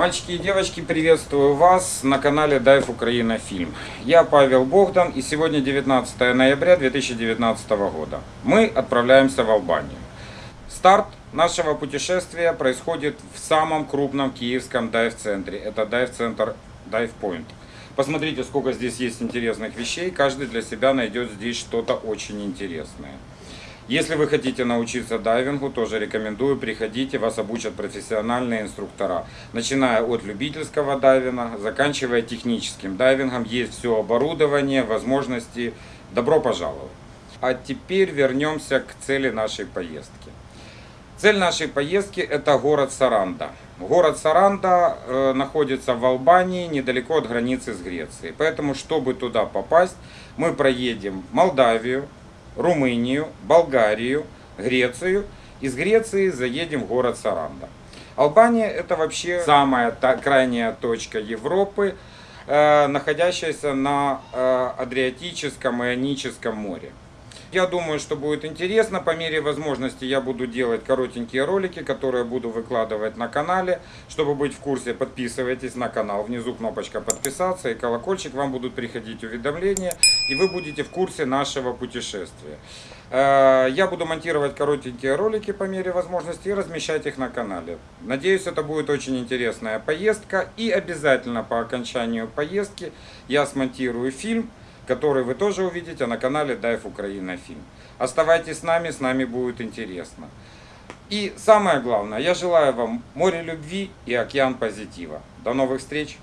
Мальчики и девочки, приветствую вас на канале Дайв Украина Фильм. Я Павел Богдан и сегодня 19 ноября 2019 года. Мы отправляемся в Албанию. Старт нашего путешествия происходит в самом крупном киевском дайв-центре. Это дайв-центр Dive Point. Посмотрите, сколько здесь есть интересных вещей. Каждый для себя найдет здесь что-то очень интересное. Если вы хотите научиться дайвингу, тоже рекомендую, приходите, вас обучат профессиональные инструктора. Начиная от любительского дайвинга, заканчивая техническим дайвингом, есть все оборудование, возможности. Добро пожаловать! А теперь вернемся к цели нашей поездки. Цель нашей поездки это город Саранда. Город Саранда э, находится в Албании, недалеко от границы с Грецией. Поэтому, чтобы туда попасть, мы проедем Молдавию, Румынию, Болгарию, Грецию. Из Греции заедем в город Саранда. Албания это вообще самая та, крайняя точка Европы, э, находящаяся на э, Адриатическом и Ионическом море. Я думаю, что будет интересно. По мере возможности я буду делать коротенькие ролики, которые буду выкладывать на канале. Чтобы быть в курсе, подписывайтесь на канал. Внизу кнопочка подписаться и колокольчик. Вам будут приходить уведомления. И вы будете в курсе нашего путешествия. Э, я буду монтировать коротенькие ролики по мере возможности и размещать их на канале. Надеюсь, это будет очень интересная поездка. И обязательно по окончанию поездки я смонтирую фильм который вы тоже увидите на канале Дайв Украина Фильм. Оставайтесь с нами, с нами будет интересно. И самое главное, я желаю вам море любви и океан позитива. До новых встреч!